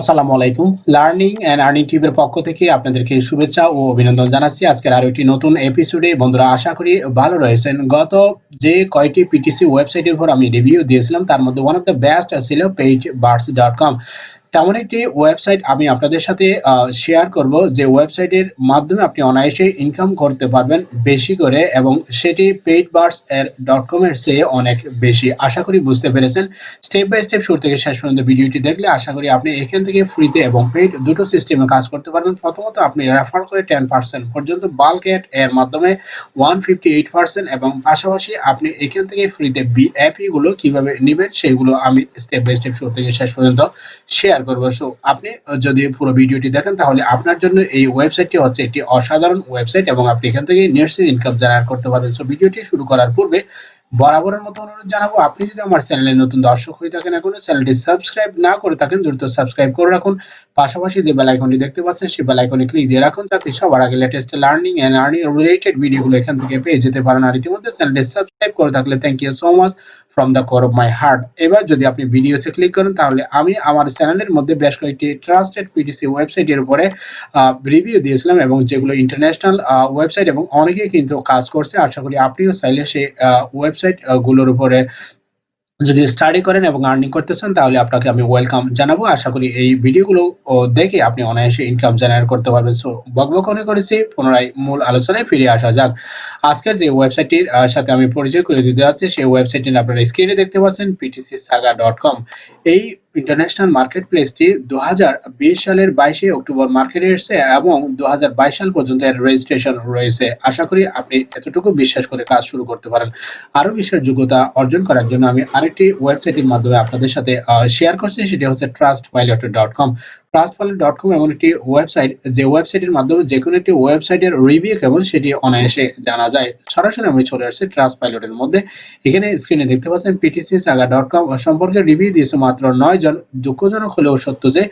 আসসালামু আলাইকুম। Learning and earning টিভির পক্ষ থেকে আপনাদেরকে শুভেচ্ছা ও অভিনন্দন জানাচ্ছি। আজকের আরও একটি নতুন এপিসোডে বন্ধুরা, আশা করি ভালো রয়েছেন। গত যে কয়টি পিটিসি ওয়েবসাইটের উপর আমি রিভিউ দিয়েছিলাম, তার মধ্যে ওয়ান অফ দ্য বেস্ট ছিল পেইড বার্ডস ডট কম তেমন একটি ওয়েবসাইট আমি আপনাদের সাথে শেয়ার করব যে ওয়েবসাইটের মাধ্যমে আপনি অনায়াসে ইনকাম করতে পারবেন বেশি করে এবং সেটি পেইড বার্স এর ডট কম এর চেয়ে অনেক বেশি। আশা করি বুঝতে পেরেছেন। স্টেপ বাই স্টেপ শুরু থেকে শেষ পর্যন্ত ভিডিওটি দেখলে আশা করি আপনি এখান থেকে ফ্রিতে এবং পেইড দুটো সিস্টেমে কাজ করতে পারবেন। প্রথমত আপনি রেফার করে টেন পার্সেন্ট পর্যন্ত বাল্ক এড এর মাধ্যমে ওয়ান ফিফটি এইট পার্সেন্ট এবং পাশাপাশি আপনি এখান থেকে ফ্রিতে বি অ্যাপি গুলো কীভাবে নেবেন সেগুলো আমি স্টেপ বাই স্টেপ শুরু থেকে শেষ পর্যন্ত শেয়ার করব। সো আপনি যদি পুরো ভিডিওটি দেখেন, তাহলে আপনার জন্য এই ওয়েবসাইটটি হচ্ছে একটি অসাধারণ ওয়েবসাইট এবং আপনি এখান থেকে ইনকাম জেনারেট করতে পারবেন। সো ভিডিওটি শুরু করার পূর্বে বরাবরের মতো অনুরোধ জানাব, আপনি যদি আমার চ্যানেলে নতুন দর্শক হয়ে থাকেন এখনও চ্যানেলটি সাবস্ক্রাইব না করে থাকেন, দ্রুত সাবস্ক্রাইব করে রাখুন। পাশাপাশি যে বেল দেখতে পাচ্ছেন, সেই বেল ক্লিক দিয়ে রাখুন, যাতে সবার আগে latest learning and earning related ভিডিওগুলো এখান থেকে পেয়ে যেতে পারেন। আর ইতিমধ্যে চ্যানেলটি সাবস্ক্রাইব করে থাকলে thank you so much from the core of my heart এবার যদি আপনি ভিডিওতে ক্লিক করেন, তাহলে আমি আমার চ্যানেলের মধ্যে বেশ কয়েকটি ট্রাস্টেড পিটিসি ওয়েবসাইটের উপরে রিভিউ দিয়েছিলাম এবং যেগুলো ইন্টারন্যাশনাল ওয়েবসাইট এবং অনেকেই কিন্তু কাজ করছে। আশা করি আপনিও চাইলে সেই ওয়েবসাইটগুলোর উপরে যদি স্টাডি করেন এবং আর্নিং করতে চান, তাহলে আপনাকে আমি ওয়েলকাম জানাব। আশা করি এই ভিডিওগুলো দেখে আপনি অনায়াসে ইনকাম জেনারেট করতে পারবেন। সো বকবকনে করেছি, পুনরায় মূল আলোচনায় ফিরে আসা যাক। আজকের যে ওয়েবসাইটটির সাথে আমি পরিচয় করে দিতে যাচ্ছি, সেই ওয়েবসাইটটি আপনারা স্ক্রিনে দেখতে পাচ্ছেন পিটিসি সাগা ডট কম এই ইন্টারন্যাশনাল মার্কেট প্লেসটি দু সালের বাইশে অক্টোবর মার্কেটে এসেছে এবং দু হাজার বাইশ সাল পর্যন্ত এর রেজিস্ট্রেশন রয়েছে। আশা করি আপনি এতটুকু বিশ্বাস করে কাজ শুরু করতে পারেন। আরও বিশ্বাসযোগ্যতা অর্জন করার জন্য আমি আরেকটি ওয়েবসাইটের মাধ্যমে আপনাদের সাথে শেয়ার করছি, সেটি হচ্ছে trust pilot dot com trustpilot এমন একটি ওয়েবসাইট যে ওয়েবসাইটের মাধ্যমে যে কোনো একটি ওয়েবসাইটের রিভিউ কেমন সেটি অনায়াসে জানা যায়। সরাসরি আমি চলে আসছি মধ্যে। এখানে স্ক্রিনে দেখতে পাচ্ছেন সম্পর্কে রিভিউ দিয়েছে মাত্র জন। দুঃখজনক হলেও সত্য যে,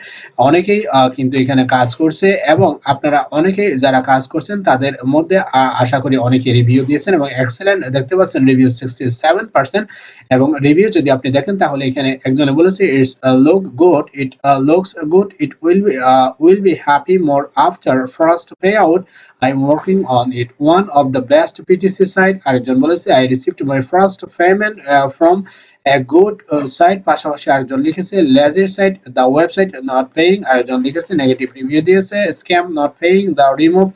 অনেকেই কিন্তু এখানে কাজ করছে এবং আপনারা অনেকেই যারা কাজ করছেন, তাদের মধ্যে আশা করি অনেকে রিভিউ দিয়েছেন এবং এক্সেলেন্ট দেখতে পাচ্ছেন রিভিউ সিক্সটি সেভেন পার্সেন্ট এবং রিভিউ যদি আপনি দেখেন, তাহলে এখানে একজনে বলেছে it's look good it looks good it will be will be happy more after first pay out I am working on it one of the best PTC site আরেকজন বলেছে I received my first payment from a good uh, site. পাশাপাশি আরেকজন লিখেছে lazy site the website not paying আরেকজন লিখেছে negative review দিয়েছে scam not paying the remove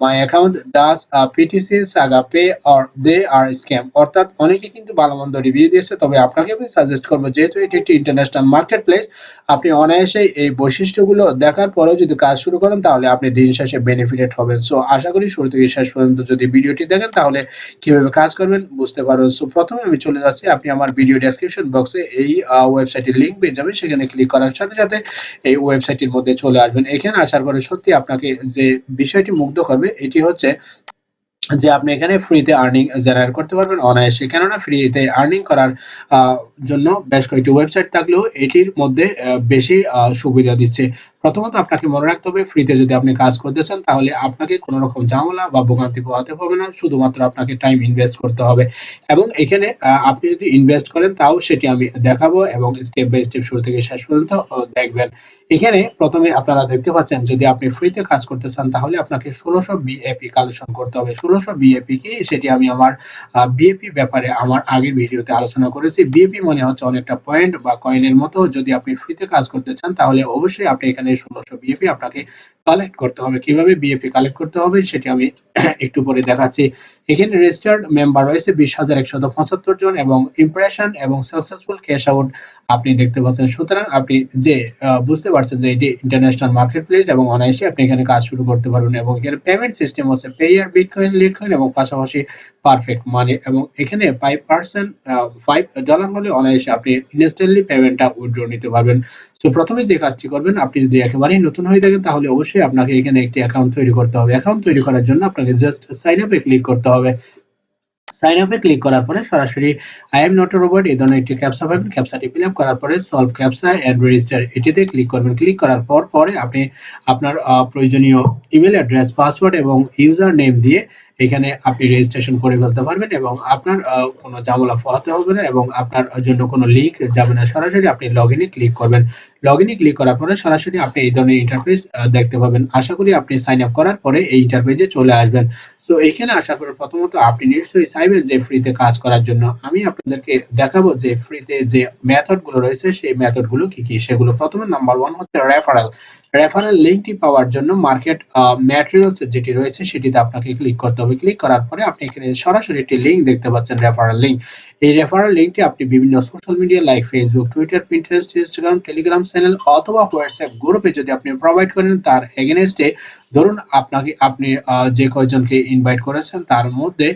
my account does PTC saga pay or they are scam অর্থাৎ অনেকে কিন্তু ভালো মন্দ রিভিউ দিয়েছে তবে আপনাকে আমি সাজেস্ট করব যেহেতু এটি একটি ইন্টারন্যাশনাল মার্কেট প্লেস আপনি অনায়াসে এই বৈশিষ্ট্যগুলো দেখার পরেও যদি কাজ শুরু করেন, তাহলে আপনি দিন শেষে বেনিফিটেড হবেন। সো আশা করি শুরু থেকে শেষ পর্যন্ত যদি ভিডিওটি দেখেন, তাহলে কীভাবে কাজ করবেন বুঝতে পারবেন। সো প্রথমে আমি চলে যাচ্ছি। আপনি আমার ভিডিও ডেসক্রিপশন বক্সে এই ওয়েবসাইটের লিঙ্ক পেয়ে যাবেন। সেখানে ক্লিক করার সাথে সাথে এই ওয়েবসাইটের মধ্যে চলে আসবেন। এখানে আসার পরে সত্যি আপনাকে যে বিষয়টি মুগ্ধ করবে, এটি হচ্ছে যে আপনি এখানে ফ্রিতে আর্নিং জেনারেট করতে পারবেন, অনায়াসে। কেননা ফ্রিতে আর্নিং করার জন্য বেশ কয়েকটি ওয়েবসাইট থাকলেও এটির মধ্যে বেশি সুবিধা দিচ্ছে। প্রথমত আপনাকে মনে রাখতে হবে ফ্রিতে যদি আপনি কাজ করতে চান তাহলে আপনাকে কোনো রকম ঝামেলা বা ভোগান্তি পোহাতে হবে না। শুধুমাত্র আপনাকে টাইম ইনভেস্ট করতে হবে। এবং এখানে আপনি যদি ইনভেস্ট করেন, তাও সেটি আমি দেখাবো এবং স্টেপ বাই স্টেপ শুরু থেকে শেষ পর্যন্ত দেখবেন। এখানে প্রথমে আপনারা দেখতে পাচ্ছেন, যদি আপনি ফ্রিতে কাজ করতে চান তাহলে আপনাকে ষোলোশো বিএপি কালেকশন করতে হবে। ষোলোশো বিএপি কি? সেটি আমি আমার বিএপি ব্যাপারে আমার আগের ভিডিওতে আলোচনা করেছি। বিএপি মনে হচ্ছে অনেকটা পয়েন্ট বা কয়েনের মতো। যদি আপনি ফ্রিতে কাজ করতে চান, তাহলে অবশ্যই আপনি এখানে ষোলোশো বিএপি আপনাকে কালেক্ট করতে হবে। কীভাবে বিএপি কালেক্ট করতে হবে সেটি আমি একটু পরে দেখাচ্ছি। এখানে রেজিস্টার্ড মেম্বার রয়েছে বিশ হাজার একশত পঁচাত্তর জন এবং ইমপ্রেশন এবং সাকসেসফুল ক্যাশ আউট আপনি দেখতে পাচ্ছেন। সুতরাং আপনি যে বুঝতে পারছেন যে এটি ইন্টারন্যাশনাল মার্কেট প্লেস এবং অনায়াসে আপনি এখানে কাজ শুরু করতে পারবেন এবং এখানে পেমেন্ট সিস্টেম হচ্ছে পেয়ার বিটকয়েন লিটকয়েন এবং পাশাপাশি পারফেক্ট মানি এবং এখানে ফাইভ পার্সেন্ট ফাইভ ডলার হলে অনায়াসে আপনি ইনস্ট্যান্টলি পেমেন্টটা উইথড্র নিতে পারবেন। তো প্রথমে যে কাজটি করবেন, আপনি যদি একেবারেই নতুন হয়ে থাকেন, তাহলে অবশ্যই আপনাকে এখানে একটি অ্যাকাউন্ট তৈরি করতে হবে। অ্যাকাউন্ট তৈরি করার জন্য আপনাকে জাস্ট সাইন আপে ক্লিক করতে হবে। সাইন আপে ক্লিক করার পরে সরাসরি আই এম নট রোবট এই ধরনের একটি ক্যাপসা পাবেন ক্যাপসাটি ফিল আপ করার পরে সলভ ক্যাপসা এন্ড রেজিস্টার এটিতে ক্লিক করবেন। ক্লিক করার পর পরে আপনি আপনার প্রয়োজনীয় ইমেল অ্যাড্রেস পাসওয়ার্ড এবং ইউজার নেম দিয়ে এখানে আপনি রেজিস্ট্রেশন করে ফেলতে পারবেন এবং আপনার কোনো ঝামেলা পোহাতে হবে না এবং আপনার জন্য কোনো লিঙ্ক যাবে না। সরাসরি আপনি লগ ইনে ক্লিক করবেন। লগ ইনে ক্লিক করার পরে সরাসরি আপনি এই ধরনের ইন্টারফেস দেখতে পাবেন। আশা করি আপনি সাইন আপ করার পরে এই ইন্টারফেসে চলে আসবেন। তো এখানে আসার পরে প্রথমত আপনি নিশ্চয়ই চাইবেন যে ফ্রিতে কাজ করার জন্য। আমি আপনাদেরকে দেখাবো যে ফ্রিতে যে মেথডগুলো রয়েছে, সেই মেথডগুলো কি কি? সেগুলো প্রথমে নাম্বার ওয়ান হচ্ছে রেফারেল রেফারেল লিঙ্কটি পাওয়ার জন্য মার্কেট ম্যাটেরিয়ালস যেটি রয়েছে সেটিতে আপনাকে ক্লিক করতে হবে। ক্লিক করার পরে আপনি এখানে সরাসরি একটি লিঙ্ক দেখতে পাচ্ছেন রেফারেল লিঙ্ক এই রেফারেল লিঙ্কটি আপনি বিভিন্ন social media like Facebook Twitter Pinterest Instagram Telegram channel অথবা হোয়াটসঅ্যাপ গ্রুপে যদি আপনি প্রোভাইড করেন, তার এগেনস্টে ধরুন আপনাকে, আপনি যে কয়জনকে ইনভাইট করেছেন, তার মধ্যে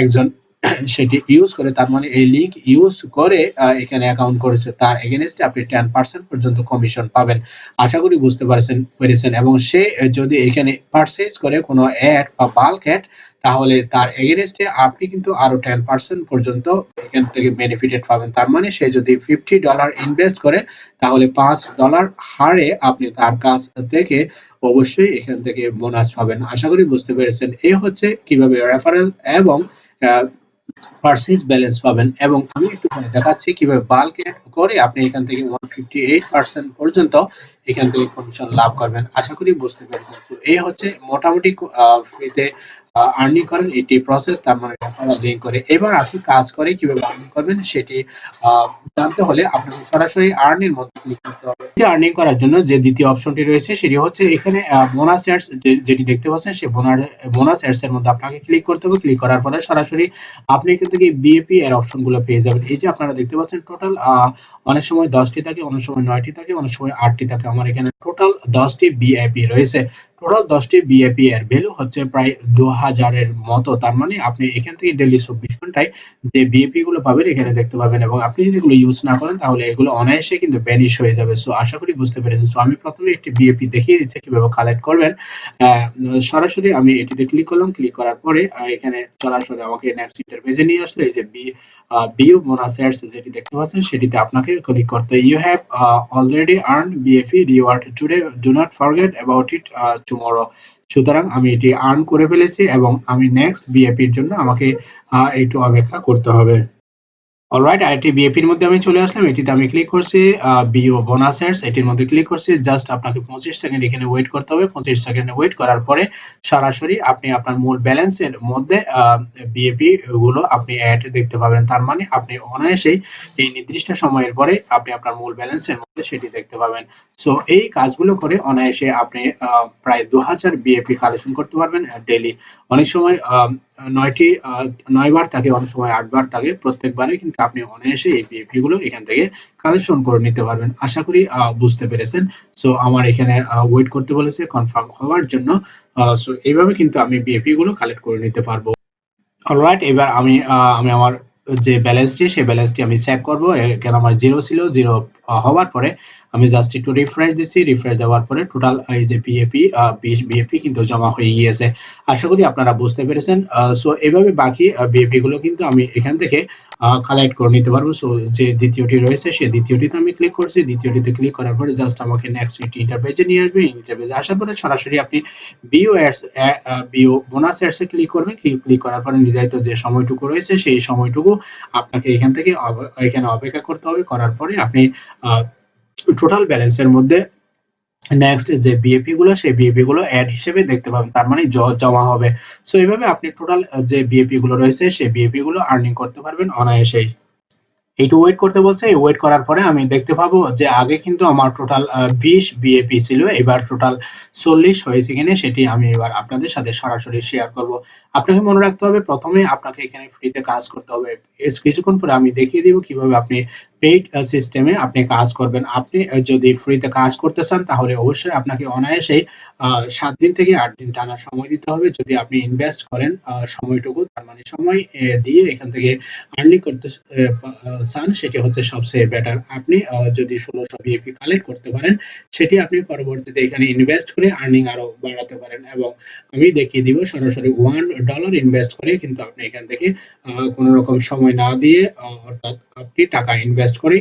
একজন সেটি ইউজ করে, তার মানে এই লিঙ্ক ইউজ করে এখানে অ্যাকাউন্ট করেছে তার এগেনস্টে আপনি টেন পার্সেন্ট পর্যন্ত কমিশন পাবেন। আশা করি বুঝতে পারছেন, পেরেছেন। এবং সে যদি এখানে পারচেজ করে কোনো অ্যাড বা বাল্ক অ্যাড তাহলে তার এগেনস্টে আপনি কিন্তু আরও টেন পার্সেন্ট পর্যন্ত এখান থেকে বেনিফিটেড পাবেন। তার মানে সে যদি ফিফটি ডলার ইনভেস্ট করে, তাহলে পাঁচ ডলার হারে আপনি তার কাছ থেকে অবশ্যই এখান থেকে বোনাস পাবেন। আশা করি বুঝতে পেরেছেন। এ হচ্ছে কীভাবে রেফারেল এবং পার্সেস ব্যালেন্স পাবেন। এবং আমি একটু দেখাচ্ছি কীভাবে বাল্ক অ্যাড করে আপনি এখান থেকে ওয়ান ফিফটি এইট পার্সেন্ট পর্যন্ত এখান থেকে কমিশন লাভ করবেন। আশা করি বুঝতে পেরেছেন। তো এই হচ্ছে মোটামুটি ফ্রিতে আর্নিং করেন, এটি প্রসেস তার মানে রেফারেল লিঙ্ক করে এবার আসি কাজ করে কীভাবে আর্নিং করবেন, সেটি জানতে হলে আপনাকে সরাসরি আর্নিং মধ্যে ক্লিক করতে হবে। আর্নিং করার জন্য যে দ্বিতীয় অপশনটি রয়েছে, সেটি হচ্ছে এখানে বোনাস অ্যাডস যেটি দেখতে পাচ্ছেন সেই বোনাস অ্যাডস এর মধ্যে আপনাকে ক্লিক করতে হবে। ক্লিক করার পরে সরাসরি আপনি এখান থেকে বিএপি এর অপশনগুলো পেয়ে যাবেন। এই যে আপনারা দেখতে পাচ্ছেন টোটাল অনেক সময় দশটি থাকে, অনেক সময় নয়টি থাকে, অনেক সময় আটটি থাকে। আমার এখানে টোটাল দশটি বিআইপি রয়েছে। টোটাল দশটি বিএপি এর ভ্যালু হচ্ছে প্রায় দু হাজারের মতো। তার মানে আপনি এখান থেকে ডেলি চব্বিশ ঘন্টায় যে বিএপি গুলো পাবেন, এখানে দেখতে পাবেন। এবং আপনি যদি এগুলো ইউজ না করেন, তাহলে এগুলো অনায়াসে কিন্তু ব্যানিশ হয়ে যাবে। সো আশা করি বুঝতে পেরেছি সো আমি প্রথমে একটি বিএপি দেখিয়ে দিচ্ছি, কীভাবে কালেক্ট করবেন। সরাসরি আমি এটিতে ক্লিক করলাম। ক্লিক করার পরে এখানে সরাসরি আমাকে নেক্সট ইন্টারপেজে নিয়ে আসলো। এই যে বি বিউ বোনাস অ্যাডস যেটি দেখতে পাচ্ছেন, সেটিতে আপনাকে ক্লিক করতে you have already earn BF reward today do not forget about it tomorrow সুতরাং আমি এটি আর্ন করে ফেলেছি এবং আমি নেক্সট বিএপির জন্য আমাকে একটু অপেক্ষা করতে হবে। অলরাইট আরেকটি বিএপির মধ্যে আমি চলে আসলাম। এটিতে আমি ক্লিক করছি বিও বোনাস অ্যাডস এটির মধ্যে ক্লিক করছি জাস্ট আপনাকে পঁচিশ সেকেন্ড এখানে ওয়েট করতে হবে। পঁচিশ সেকেন্ড ওয়েট করার পরে সরাসরি আপনি আপনার মূল ব্যালেন্সের মধ্যে বিএপি গুলো আপনি অ্যাড দেখতে পাবেন। তার মানে আপনি অনায়াসেই এই নির্দিষ্ট সময়ের পরে আপনি আপনার মূল ব্যালেন্সের মধ্যে সেটি দেখতে পাবেন। সো এই কাজগুলো করে অনায়াসে আপনি প্রায় দু হাজার বিএপি কালেকশন করতে পারবেন ডেলি অনেক সময় নয়টি আহ, নয় বার থাকে অনেক সময় আট বার থাকে প্রত্যেকবারে কিন্তু আপনি অনায়াসে এই বিএপি গুলো এখান থেকে কালেকশন করে নিতে পারবেন। আশা করি বুঝতে পেরেছেন। সো আমার এখানে ওয়েট করতে বলেছে কনফার্ম হওয়ার জন্য। সো এইভাবে কিন্তু আমি বিএপি গুলো কালেক্ট করে নিতে পারব। অলরাইট এবার আমি আমি আমার যে ব্যালেন্সটি সেই ব্যালেন্সটি আমি চেক করব। এখানে আমার জিরো ছিল? জিরো হওয়ার পরে আমি জাস্ট একটু রিফ্রেশ দিচ্ছি রিফ্রেশ দেওয়ার পরে টোটাল এই যে বিএপি বিশ বিএপি কিন্তু জমা হয়ে গিয়েছে। আশা করি আপনারা বুঝতে পেরেছেন। সো এইভাবে বাকি বিএপি গুলো কিন্তু আমি এখান থেকে কালেক্ট করে নিতে পারব। সো যে দ্বিতীয়টি রয়েছে সেই দ্বিতীয়টিতে আমি ক্লিক করছি। দ্বিতীয়টিতে ক্লিক করার পরে জাস্ট আমাকে নেক্সট ইন্টারপেজে নিয়ে আসবে। ইন্টারপেজে আসার পরে সরাসরি আপনি view ads view bonus ads click করবেন। ক্লিক করার পরে নির্ধারিত যে সময়টুকু রয়েছে, সেই সময়টুকু আপনাকে এখান থেকে এখানে অপেক্ষা করতে হবে। করার পরে আপনি টোটাল ব্যালেন্সের মধ্যে নেক্সট যে বিএপি গুলো, সেই বিএপি গুলো অ্যাড হিসেবে দেখতে পাবেন। তার মানে জমা হবে। সো এইভাবে আপনি টোটাল যে বিএপি গুলো রয়েছে, সেই বিএপি গুলো আর্নিং করতে পারবেন অনায়াসেই। এইটু ওয়েট করতে বলছে, এই ওয়েট করার পরে আমি দেখতে পাবো যে আগে কিন্তু আমার টোটাল বিশ বিএপি ছিল, এবার টোটাল চল্লিশ হয়েছে কিনা সেটি আমি এবার আপনাদের সাথে সরাসরি শেয়ার করব। আপনাকে মনে রাখতে হবে, প্রথমে আপনাকে এখানে ফ্রিতে কাজ করতে হবে। কিছুক্ষণ পরে আমি দেখিয়ে দিব কীভাবে আপনি পেইড সিস্টেমে আপনি কাজ করবেন। আপনি যদি ফ্রিতে কাজ করতে চান, তাহলে অবশ্যই আপনাকে অনায়াসেই সাত দিন থেকে আট দিন টানা সময় দিতে হবে। যদি আপনি ইনভেস্ট করেন সময়টুকু, তার মানে সময় দিয়ে এখান থেকে আর্নিং করতে চান, সেটি হচ্ছে সবচেয়ে বেটার আপনি যদি ষোলোশো বিএপি কালেক্ট করতে পারেন, সেটি আপনি পরবর্তীতে এখানে ইনভেস্ট করে আর্নিং আরও বাড়াতে পারেন। এবং আমি দেখিয়ে দিব, সরাসরি ওয়ান ডলার ইনভেস্ট করে কিন্তু আপনি এখান থেকে কোনো রকম সময় না দিয়ে অর্থাৎ আপনি টাকা ইনভেস্ট ইনভেস্ট করে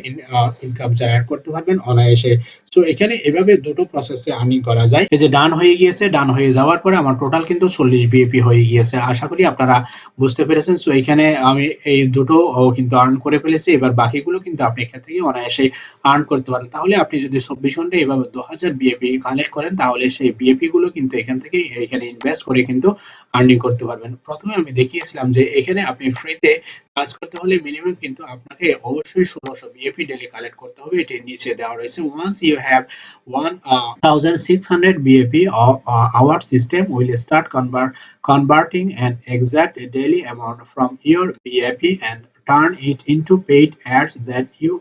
ইনকাম জেনারেট করতে পারবেন অনায়াসে। সো এখানে এভাবে দুটো প্রসেসে আর্নিং করা যায়। এই যে ডান হয়ে গিয়েছে ডান হয়ে যাওয়ার পরে আমার টোটাল কিন্তু চল্লিশ বিএপি হয়ে গিয়েছে। আশা করি আপনারা বুঝতে পেরেছেন। সো এখানে আমি এই দুটো কিন্তু আর্ন করে ফেলেছি। এবার বাকিগুলো কিন্তু আপনি এখান থেকে অনায়াসে আর্ন করতে পারেন। তাহলে আপনি যদি চব্বিশ ঘন্টায় এভাবে দু হাজার বিএপি কালেক্ট করেন, তাহলে সেই বিএপি গুলো কিন্তু এখান থেকে, এখানে ইনভেস্ট করে কিন্তু আর্নিং করতে পারবেন। প্রথমে আমি দেখিয়েছিলাম যে এখানে আপনি ফ্রিতে কাজ করতে হলে মিনিমাম কিন্তু আপনাকে অবশ্যই ষোলোশো বিএপি ডেলি কালেক্ট করতে হবে। এটির নিচে দেওয়া রয়েছে। Once you have one thousand six hundred BAP our system will start convert converting an exact daily amount from your BAP and turn it into paid ads that you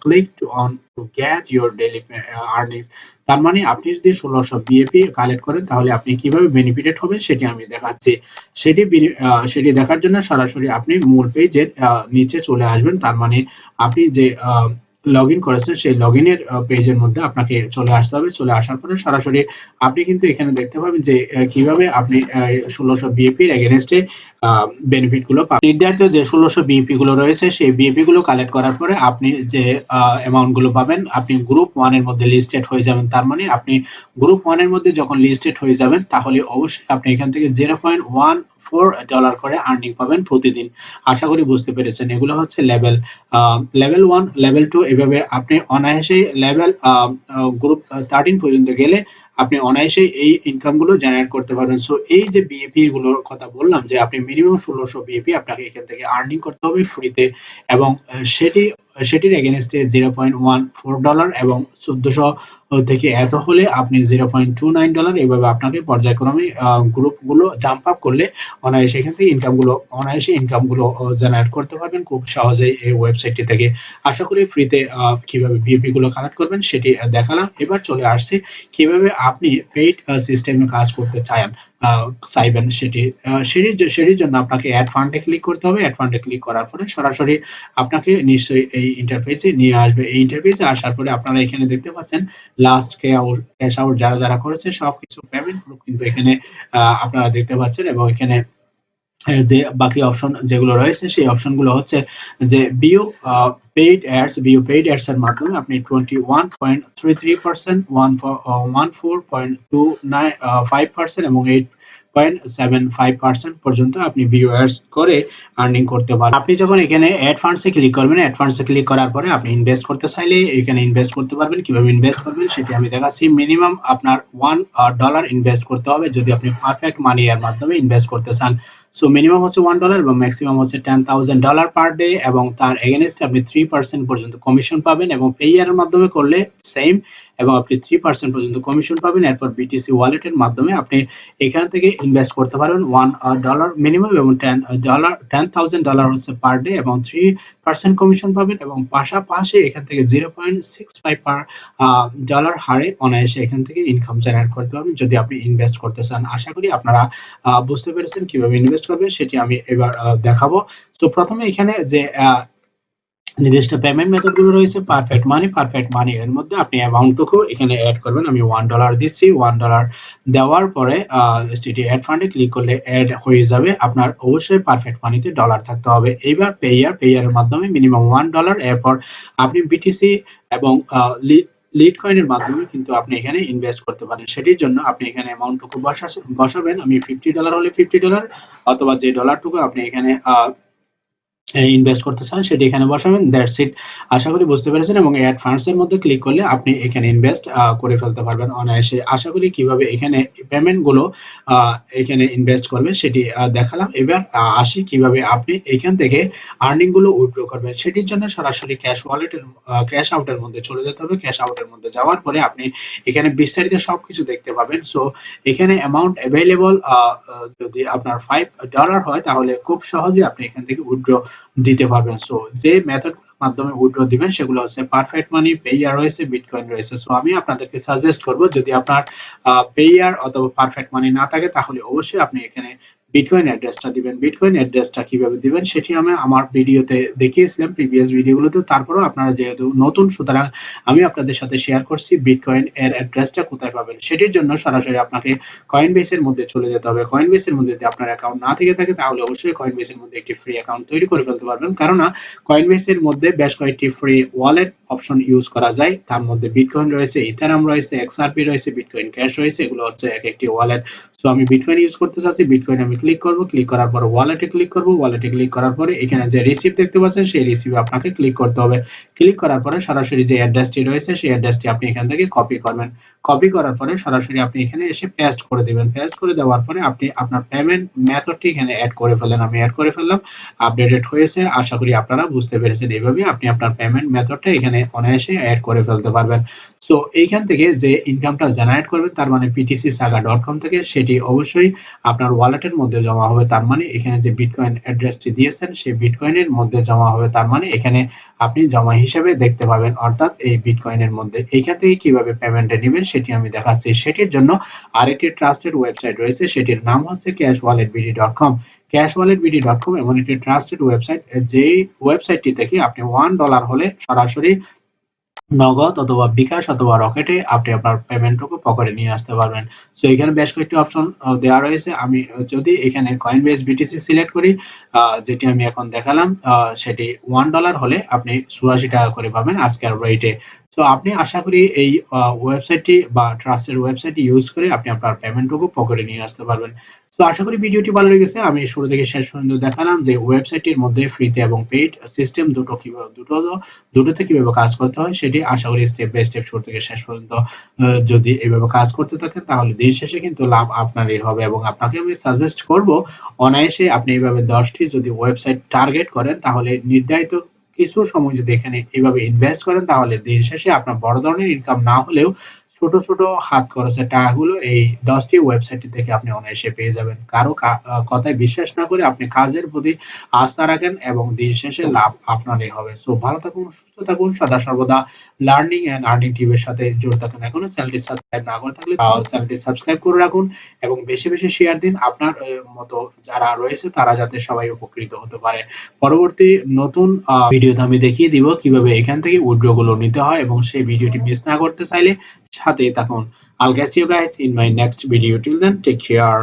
click to on to get your daily uh, earnings. তার মানে আপনি যদি ষোলোশো BAP collect করেন, তাহলে আপনি কীভাবে benefited হবেন সেটি আমি দেখাচ্ছি। সেটি সেটি দেখার জন্য সরাসরি আপনি মূল পেজের নিচে চলে আসবেন। তার মানে আপনি যে লগ ইন করেছেন, সেই লগ ইনের পেজের মধ্যে আপনাকে চলে আসতে হবে। চলে আসার পরে সরাসরি আপনি কিন্তু এখানে দেখতে পাবেন যে কীভাবে আপনি ষোলোশো বিএপির এগেনস্টে বেনিফিটগুলো পাবেন। নির্ধারিত যে ষোলোশো বিএপি গুলো রয়েছে, সেই বিএপি গুলো কালেক্ট করার পরে আপনি যে অ্যামাউন্টগুলো পাবেন, আপনি গ্রুপ ওয়ানের মধ্যে লিস্টেড হয়ে যাবেন। তার মানে আপনি গ্রুপ ওয়ানের মধ্যে যখন লিস্টেড হয়ে যাবেন, তাহলে অবশ্যই আপনি এখান থেকে zero point one four dollar করে আর্নিং পাবেন প্রতিদিন। আশা করি বুঝতে পেরেছেন। এগুলো হচ্ছে level level one level two এভাবে আপনি অনায়াসেই লেভেল গ্রুপ থার্টিন পর্যন্ত গেলে আপনি অনায়াসেই এই ইনকামগুলো জেনারেট করতে পারবেন। সো এই যে বিএপি গুলোর কথা বললাম যে আপনি মিনিমাম ষোলোশো বিএপি আপনাকে এখান থেকে আর্নিং করতে হবে ফ্রিতে এবং সেটি, সেটির এগেনস্টে zero point one four dollar এবং চোদ্দশো থেকে এত হলে আপনি zero point two nine dollar এইভাবে আপনাকে পর্যায়ক্রমে গ্রুপগুলো জাম্প আপ করলে অনায়াসে এখান থেকে ইনকামগুলো অনায়াসে ইনকামগুলো জেনারেট করতে পারবেন। খুব সহজেই এই ওয়েবসাইটটি থেকে আশা করি ফ্রিতে কীভাবে ভিপি গুলো কালেক্ট করবেন সেটি দেখালাম। এবার চলে আসছে কীভাবে আপনি পেইড সিস্টেমে কাজ করতে চান চাইবেন সেটি সেটির সেটির জন্য আপনাকে অ্যাড ফান্ডে ক্লিক করতে হবে। অ্যাড ফান্ডে ক্লিক করার পরে সরাসরি আপনাকে নিশ্চয়ই এই ইন্টারফেসে নিয়ে আসবে। এই ইন্টারফেসে আসার পরে আপনারা এখানে দেখতে পাচ্ছেন লাস্ট ক্যাশ আউট যারা যারা করেছে সবকিছু কিন্তু এখানে আপনারা দেখতে পাচ্ছেন এবং এখানে যে বাকি অপশন যেগুলো রয়েছে সেই অপশনগুলো হচ্ছে যে bio paid ads bio paid ads এর মাধ্যমে আপনি twenty one point three three percent one one four point two nine five percent এবং eight point seven five percent পর্যন্ত আপনি ভিউয়ার্স করে আর্নিং করতে পারেন আপনি যখন এখানে অ্যাড ফান্ডসে ক্লিক করবেন অ্যাড ফান্ডসে ক্লিক করার পরে আপনি ইনভেস্ট করতে চাইলে এখানে ইনভেস্ট করতে পারবেন। কীভাবে ইনভেস্ট করবেন সেটি আমি দেখাচ্ছি। মিনিমাম আপনার ওয়ান ডলার ইনভেস্ট করতে হবে যদি আপনি পারফেক্ট মানি এর মাধ্যমে ইনভেস্ট করতে চান। সো মিনিমাম হচ্ছে ওয়ান ডলার এবং ম্যাক্সিমাম হচ্ছে ten thousand dollar per day এবং তার এগেনস্টে আপনি থ্রি পার্সেন্ট পর্যন্ত কমিশন পাবেন এবং পে ইয়ারের মাধ্যমে করলে সেম এবং আপনি থ্রি পার্সেন্ট পর্যন্ত কমিশন পাবেন। এরপর বিটিসি ওয়ালেটের মাধ্যমে আপনি এখান থেকে ইনভেস্ট করতে পারবেন ওয়ান ডলার মিনিমাম এবং ten dollar ten thousand dollar হচ্ছে পার ডে এবং থ্রি পার্সেন্ট কমিশন পাবেন এবং পাশাপাশি এখান থেকে zero point six five per dollar হারে অনায়াসে এখান থেকে ইনকাম জেনারেট করতে পারবেন যদি আপনি ইনভেস্ট করতে চান। আশা করি আপনারা বুঝতে পেরেছেন কীভাবে ইনভেস্ট করবেন সেটি আমি এবার দেখাবো। তো প্রথমে এখানে যে নির্দিষ্ট পেমেন্ট মেথডগুলো রয়েছে পারফেক্ট মানি পারফেক্ট মানি এর মধ্যে আপনি অ্যামাউন্টটুকু এখানে অ্যাড করবেন। আমি ওয়ান ডলার দিচ্ছি ওয়ান ডলার দেওয়ার পরে সেটি অ্যাড ফান্ডে ক্লিক করলে অ্যাড হয়ে যাবে। আপনার অবশ্যই পারফেক্ট মানিতে ডলার থাকতে হবে। এইবার পেয়ার পেয়ারের মাধ্যমে মিনিমাম ওয়ান ডলার এরপর আপনি বিটিসি এবং লিড কয়েনের মাধ্যমে কিন্তু আপনি এখানে ইনভেস্ট করতে পারেন। সেটির জন্য আপনি এখানে অ্যামাউন্টটুকু বসাবেন। আমি ফিফটি ডলার হলে ফিফটি ডলার অথবা যে ডলারটুকু আপনি এখানে ইনভেস্ট করতে চান, সেটি এখানে বসাবেন দ্যাটস ইট আশা করি বুঝতে পেরেছেন এবং অ্যাড ফান্ডস এর মধ্যে ক্লিক করলে আপনি এখানে ইনভেস্ট করে ফেলতে পারবেন অনায়াসে। আশা করি কীভাবে এখানে পেমেন্টগুলো এখানে ইনভেস্ট করবে সেটি দেখালাম। এবার আসি কীভাবে আপনি এখান থেকে আর্নিংগুলো উইথড্র করবেন। সেটির জন্য সরাসরি ক্যাশ ওয়ালেটের ক্যাশ আউটের মধ্যে চলে যেতে হবে। ক্যাশ আউটের মধ্যে যাওয়ার পরে আপনি এখানে বিস্তারিত সবকিছু দেখতে পাবেন। সো এখানে অ্যামাউন্ট অ্যাভেলেবল যদি আপনার ফাইভ ডলার হয়, তাহলে খুব সহজে আপনি এখান থেকে উইথড্র দিতে পারবেন। সো যে মেথড মাধ্যমে উইথড্র দিবেন, সেগুলো হচ্ছে পারফেক্ট মানি পেয়ার রয়েছে বিটকয়েন রয়েছে। সো আমি আপনাদেরকে সাজেস্ট করব, যদি আপনার পেয়ার অথবা পারফেক্ট মানি না থাকে, তাহলে অবশ্যই আপনি এখানে বিটকয়েন অ্যাড্রেসটা দিবেন। বিটকয়েন অ্যাড্রেসটা কীভাবে দিবেন সেটি আমি আমার ভিডিওতে দেখিয়েছিলাম প্রিভিয়াস ভিডিওগুলোতে তারপরেও আপনারা যেহেতু নতুন, সুতরাং আমি আপনাদের সাথে শেয়ার করছি বিটকয়েন এর অ্যাড্রেসটা কোথায় পাবেন। সেটির জন্য সরাসরি আপনাকে কয়েন বেসের মধ্যে চলে যেতে হবে। কয়েন বেসের মধ্যে যদি আপনার অ্যাকাউন্ট না থেকে থাকে, তাহলে অবশ্যই কয়েন বেসের মধ্যে একটি ফ্রি অ্যাকাউন্ট তৈরি করে ফেলতে পারবেন। কারণ কয়েন বেসের মধ্যে বেশ কয়েকটি ফ্রি ওয়ালেট অপশন ইউজ করা যায়। তার মধ্যে বিটকয়েন রয়েছে ইথারাম রয়েছে এক্সআরপি রয়েছে বিটকয়েন ক্যাশ রয়েছে, এগুলো হচ্ছে এক একটি ওয়ালেট সো আমি বিটকয়েন ইউজ করতে চাচ্ছি বিটকয়েন আমি ক্লিক করব ক্লিক করার পর ওয়ালেটে ক্লিক করব ওয়ালেটে ক্লিক করার পরে এখানে যে রিসিভ দেখতে পাচ্ছেন, সেই রিসিভে আপনাকে ক্লিক করতে হবে। ক্লিক করার পরে সরাসরি যে অ্যাড্রেসটি রয়েছে, সেই অ্যাড্রেসটি আপনি এখান থেকে কপি করবেন। কপি করার পরে সরাসরি আপনি এখানে এসে পেস্ট করে দিবেন। পেস্ট করে দেওয়ার পরে আপনি আপনার পেমেন্ট মেথডটি এখানে অ্যাড করে ফেলেন আমি অ্যাড করে ফেললাম আপডেটেড হয়েছে। আশা করি আপনারা বুঝতে পেরেছেন এইভাবে আপনি আপনার পেমেন্ট মেথডটা এখানে অনায়াসে অ্যাড করে ফেলতে পারবেন। সো এইখান থেকে যে ইনকামটা জেনারেট করবেন, তার মানে পিটিসি সাগা ডট কম থেকে, সেটি অবশ্যই আপনার ওয়ালেটের মধ্যে জমা হবে তার মানে এখানে যে বিটকয়েন অ্যাড্রেসটি দিয়েছেন, সেই বিটকয়েনের মধ্যে জমা হবে তার মানে এখানে আপনি জমা হিসেবে দেখতে পাবেন, অর্থাৎ এই বিটকয়েনের মধ্যে। এইখান থেকে কীভাবে পেমেন্টে নেবেন সেটি আমি দেখাচ্ছি। সেটির জন্য আরেকটি ট্রাস্টেড ওয়েবসাইট রয়েছে, সেটির নাম হচ্ছে cash wallet BD dot com cash wallet BD dot com এমন একটি ট্রাস্টেড ওয়েবসাইট যেই ওয়েবসাইটটি থেকে আপনি ওয়ান ডলার হলে সরাসরি নগদ অথবা বিকাশ অথবা রকেটে আপনি আপনার পেমেন্টটুকু পকেটে নিয়ে আসতে পারবেন। সো এখানে বেশ কয়েকটি অপশন দেওয়া রয়েছে। আমি যদি এখানে কয়েন বেস বিটিসি সিলেক্ট করি যেটি আমি এখন দেখালাম সেটি ওয়ান ডলার হলে আপনি চুরাশি টাকা করে পাবেন আজকের রেটে তো আপনি আশা করি এই ওয়েবসাইটটি বা ট্রাস্টের ওয়েবসাইটটি ইউজ করে আপনি আপনার পেমেন্টটুকু পকেটে নিয়ে আসতে পারবেন। তো আশা করি ভিডিওটি ভালো লেগেছে। আমি শুরু থেকে শেষ পর্যন্ত দেখালাম যে ওয়েবসাইটটির মধ্যে ফ্রিতে এবং পেইড সিস্টেম দুটো কীভাবে দুটো দুটোতে কীভাবে কাজ করতে হয় সেটি আশা করি স্টেপ বাই স্টেপ শুরু থেকে শেষ পর্যন্ত যদি এইভাবে কাজ করতে থাকেন তাহলে দিন শেষে কিন্তু লাভ আপনারই হবে এবং আপনাকে আমি সাজেস্ট করব, অনায়াসে আপনি এইভাবে দশটি যদি ওয়েবসাইট টার্গেট করেন তাহলে নির্ধারিত কিছু সময় যদি এখানে এইভাবে ইনভেস্ট করেন তাহলে দিন শেষে আপনার বড় ধরনের ইনকাম না হলেও ছোট ছোট হাত খরচের টাকাগুলো এই দশটি ওয়েবসাইট থেকে আপনি অনায়াসে পেয়ে যাবেন। কারও কথায় বিশ্বাস না করে আপনি কাজের প্রতি আস্থা রাখেন এবং দিন শেষে লাভ আপনারই হবে। সো ভালো থাকুন সুস্থ থাকুন সদা সর্বদা লার্নিং এন্ড আর্নিং টিভির সাথে জুড়ে থাকুন এখনও চ্যানেলটি সাবস্ক্রাইব না করে থাকলে চ্যানেলটি সাবস্ক্রাইব করে রাখুন এবং বেশি বেশি শেয়ার দিন আপনার মতো যারা রয়েছে তারা যাতে সবাই উপকৃত হতে পারে পরবর্তী নতুন ভিডিওতে আমি দেখিয়ে দিব কীভাবে এখান থেকে উইড্রো গুলো নিতে হয় এবং সেই ভিডিওটি মিস না করতে চাইলে সাথে থাকুন I'll catch you guys in my next video. Till then, take care.